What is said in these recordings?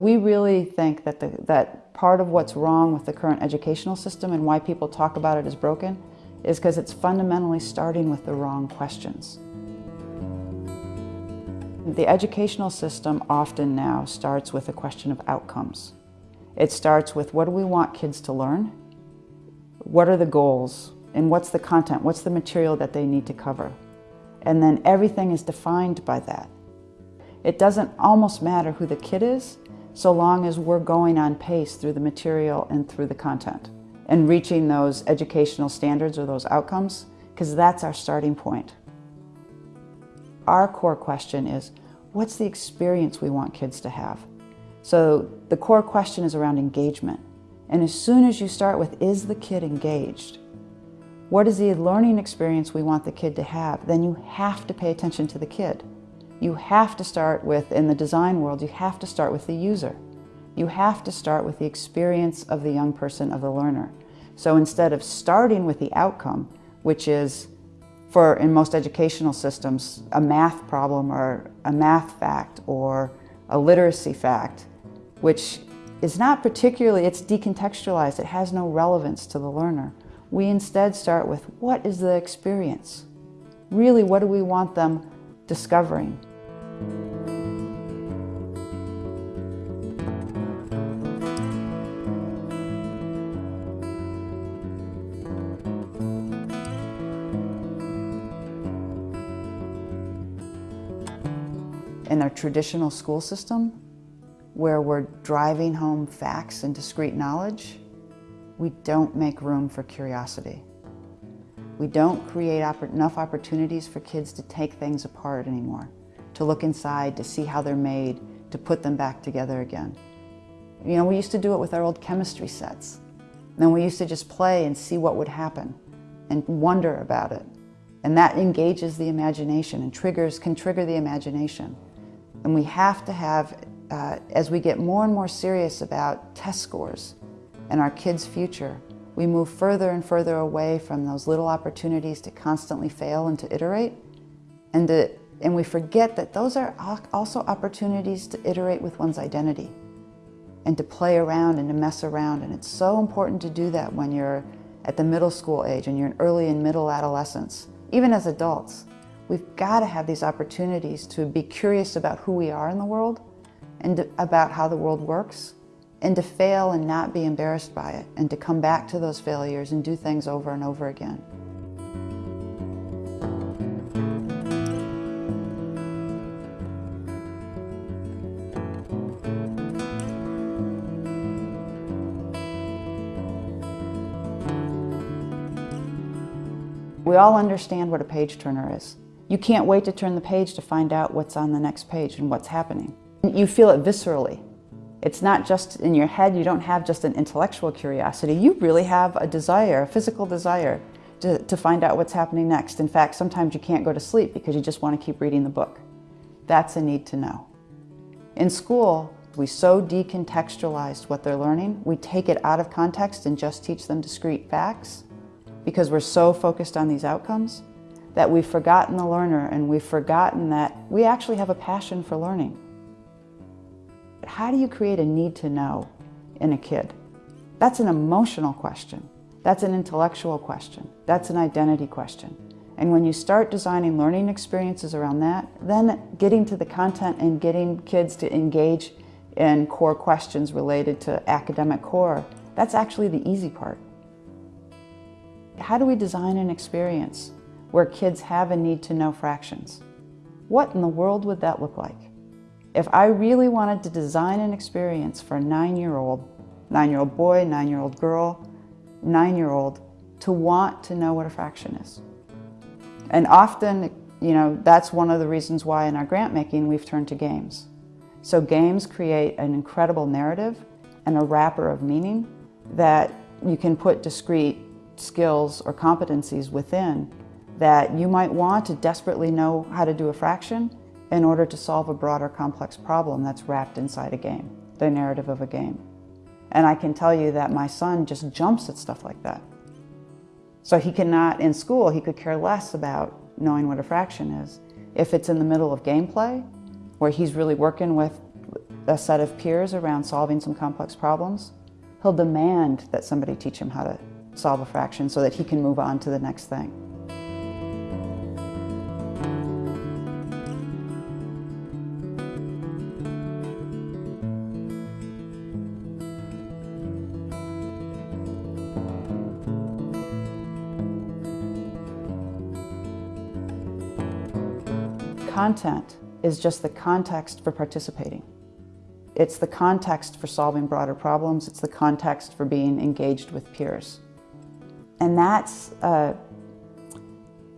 We really think that, the, that part of what's wrong with the current educational system and why people talk about it as broken is because it's fundamentally starting with the wrong questions. The educational system often now starts with a question of outcomes. It starts with what do we want kids to learn? What are the goals? And what's the content? What's the material that they need to cover? And then everything is defined by that. It doesn't almost matter who the kid is, so long as we're going on pace through the material and through the content and reaching those educational standards or those outcomes, because that's our starting point. Our core question is, what's the experience we want kids to have? So the core question is around engagement. And as soon as you start with, is the kid engaged? What is the learning experience we want the kid to have? Then you have to pay attention to the kid. You have to start with, in the design world, you have to start with the user. You have to start with the experience of the young person, of the learner. So instead of starting with the outcome, which is, for in most educational systems, a math problem or a math fact or a literacy fact, which is not particularly, it's decontextualized, it has no relevance to the learner. We instead start with what is the experience? Really, what do we want them discovering. In our traditional school system, where we're driving home facts and discrete knowledge, we don't make room for curiosity. We don't create enough opportunities for kids to take things apart anymore, to look inside, to see how they're made, to put them back together again. You know, we used to do it with our old chemistry sets. Then we used to just play and see what would happen and wonder about it. And that engages the imagination and triggers, can trigger the imagination. And we have to have, uh, as we get more and more serious about test scores and our kids' future, we move further and further away from those little opportunities to constantly fail and to iterate. And, to, and we forget that those are also opportunities to iterate with one's identity and to play around and to mess around. And it's so important to do that when you're at the middle school age and you're in early and middle adolescence, even as adults. We've got to have these opportunities to be curious about who we are in the world and about how the world works and to fail and not be embarrassed by it, and to come back to those failures and do things over and over again. We all understand what a page turner is. You can't wait to turn the page to find out what's on the next page and what's happening. You feel it viscerally. It's not just in your head, you don't have just an intellectual curiosity, you really have a desire, a physical desire to, to find out what's happening next. In fact, sometimes you can't go to sleep because you just want to keep reading the book. That's a need to know. In school, we so decontextualized what they're learning, we take it out of context and just teach them discrete facts because we're so focused on these outcomes that we've forgotten the learner and we've forgotten that we actually have a passion for learning. But How do you create a need to know in a kid? That's an emotional question. That's an intellectual question. That's an identity question. And when you start designing learning experiences around that, then getting to the content and getting kids to engage in core questions related to academic core, that's actually the easy part. How do we design an experience where kids have a need to know fractions? What in the world would that look like? If I really wanted to design an experience for a nine-year-old, nine-year-old boy, nine-year-old girl, nine-year-old, to want to know what a fraction is. And often, you know, that's one of the reasons why in our grant making we've turned to games. So games create an incredible narrative and a wrapper of meaning that you can put discrete skills or competencies within that you might want to desperately know how to do a fraction in order to solve a broader complex problem that's wrapped inside a game, the narrative of a game. And I can tell you that my son just jumps at stuff like that. So he cannot, in school, he could care less about knowing what a fraction is. If it's in the middle of gameplay, where he's really working with a set of peers around solving some complex problems, he'll demand that somebody teach him how to solve a fraction so that he can move on to the next thing. Content is just the context for participating. It's the context for solving broader problems. It's the context for being engaged with peers. And that's, uh,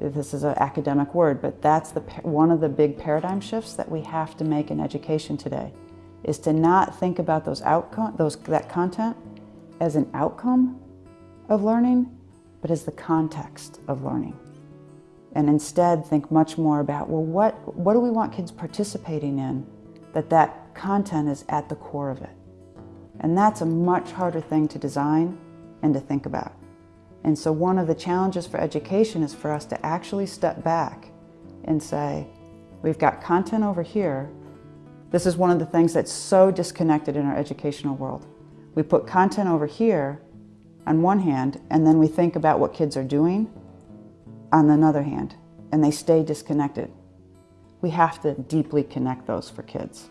this is an academic word, but that's the, one of the big paradigm shifts that we have to make in education today, is to not think about those outcome, those, that content as an outcome of learning, but as the context of learning and instead think much more about, well, what, what do we want kids participating in that that content is at the core of it? And that's a much harder thing to design and to think about. And so one of the challenges for education is for us to actually step back and say, we've got content over here. This is one of the things that's so disconnected in our educational world. We put content over here on one hand, and then we think about what kids are doing on the other hand, and they stay disconnected. We have to deeply connect those for kids.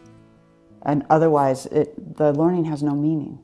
And otherwise, it, the learning has no meaning.